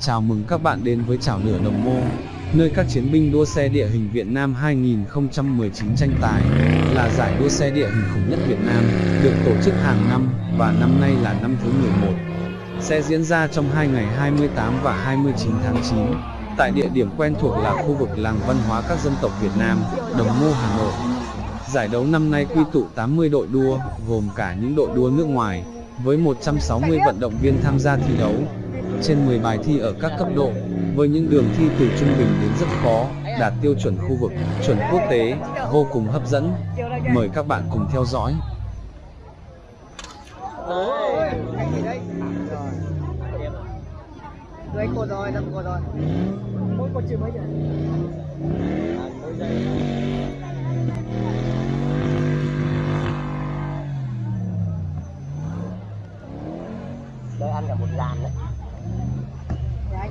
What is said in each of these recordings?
Chào mừng các bạn đến với chảo lửa đồng mô, nơi các chiến binh đua xe địa hình Việt Nam 2019 tranh tài, là giải đua xe địa hình khủng nhất Việt Nam, được tổ chức hàng năm, và năm nay là năm thứ 11. Sẽ diễn ra trong hai ngày 28 và 29 tháng 9, tại địa điểm quen thuộc là khu vực làng văn hóa các dân tộc Việt Nam, Đồng Mô, Hà Nội. Giải đấu năm nay quy tụ 80 đội đua, gồm cả những đội đua nước ngoài, với 160 vận động viên tham gia thi đấu, trên 10 bài thi ở các cấp độ, với những đường thi từ trung bình đến rất khó, đạt tiêu chuẩn khu vực, chuẩn quốc tế, vô cùng hấp dẫn. Mời các bạn cùng theo dõi. Đây anh cột rồi, năm cột rồi. Mỗi cột mấy? Mỗi giây. Ăn cả một dàn đấy. lái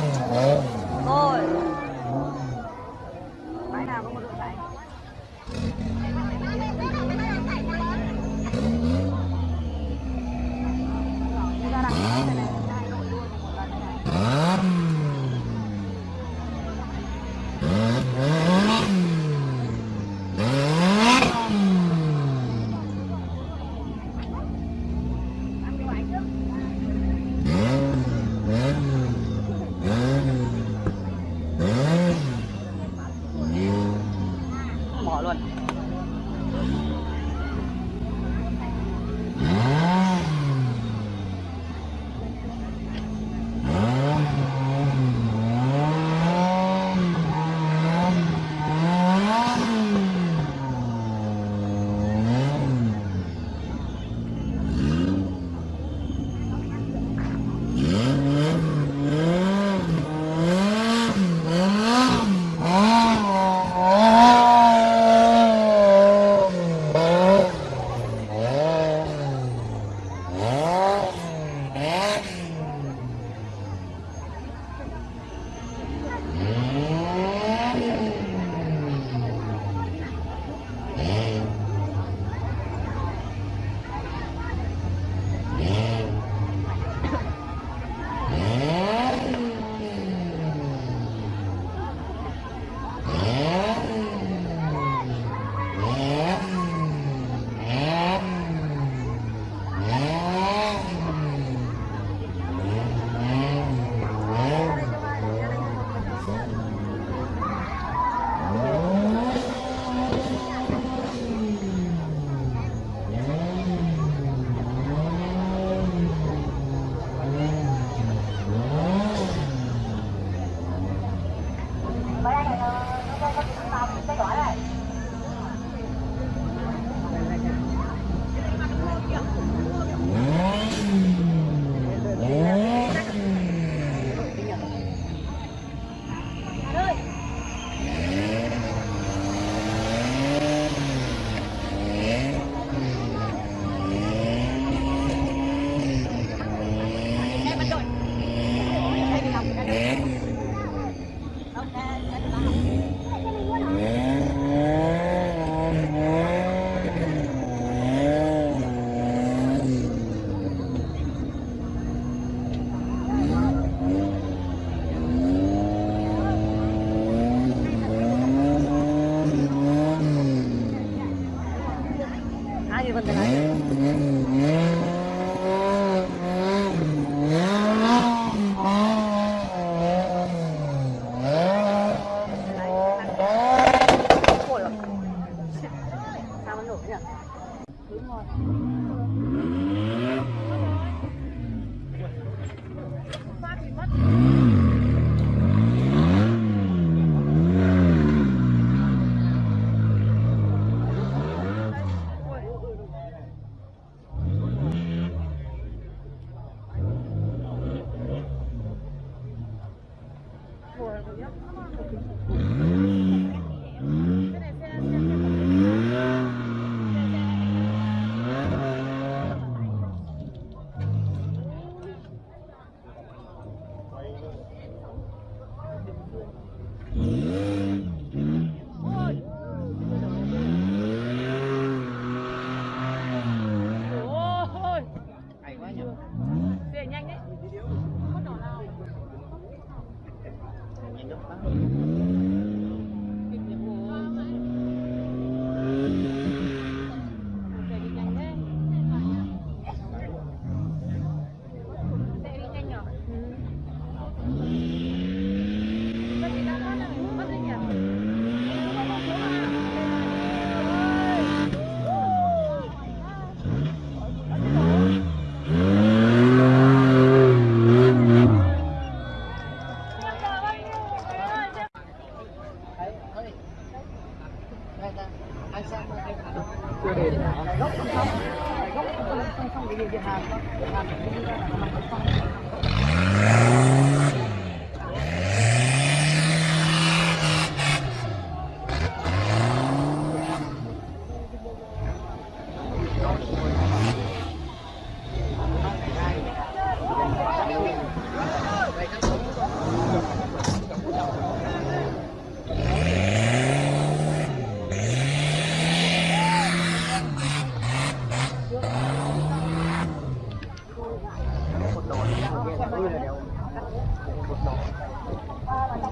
Bye.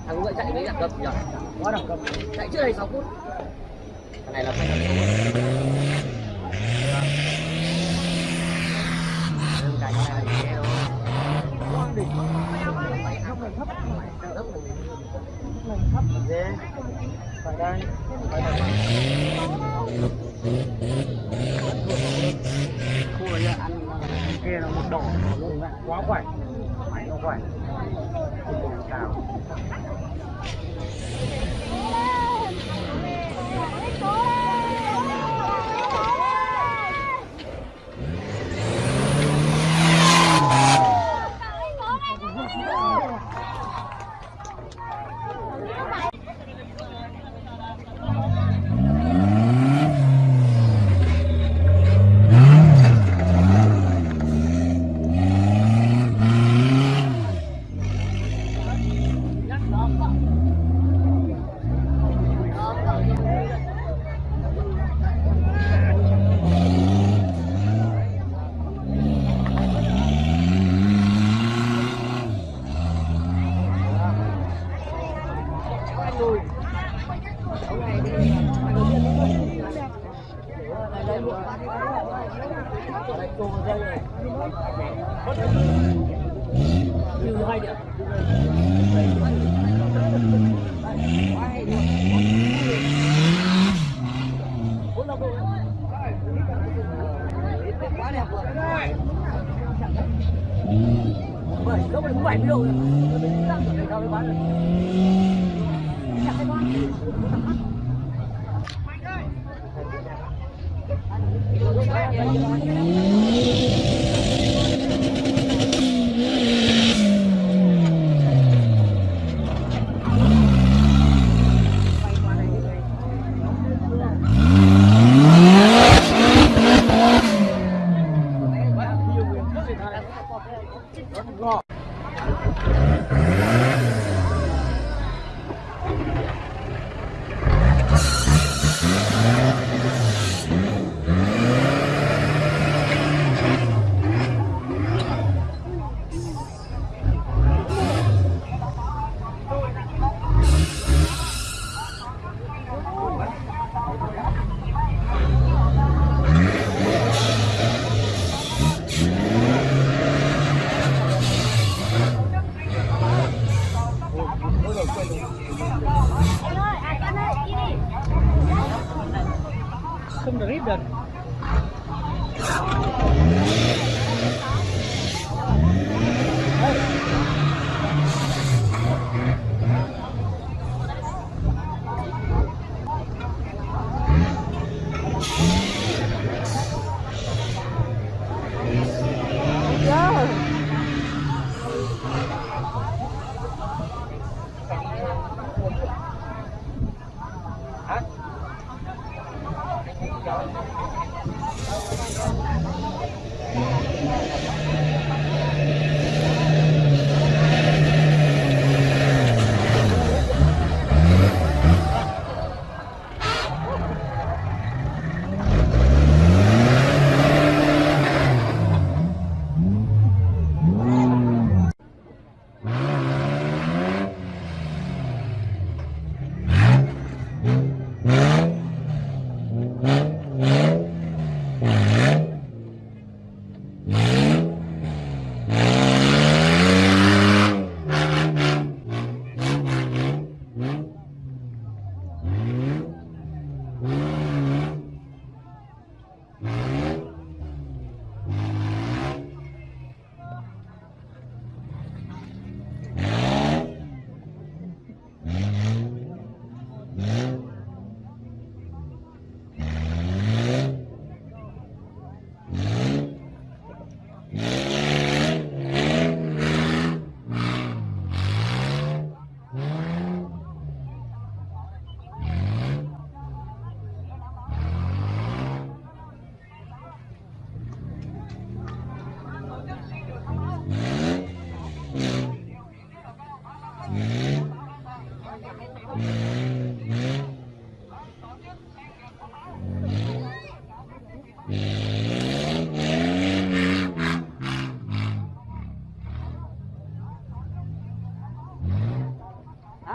Thằng ngựa chạy với đẳng cấp nhỉ? Quá đẳng cấp. Chạy trước đây 6 phút. Thằng này là phải đẳng cấp. Cái này là nghe thấp thấp phải đây phải đây khu này ăn kia là một độ luôn đấy quá khỏe. Máy nó khỏe. Chào còn cao quá đẹp rồi bảy gốc này cũng bảy mươi đang chuẩn bị cao mới bán được Thank you. Thank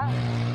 out.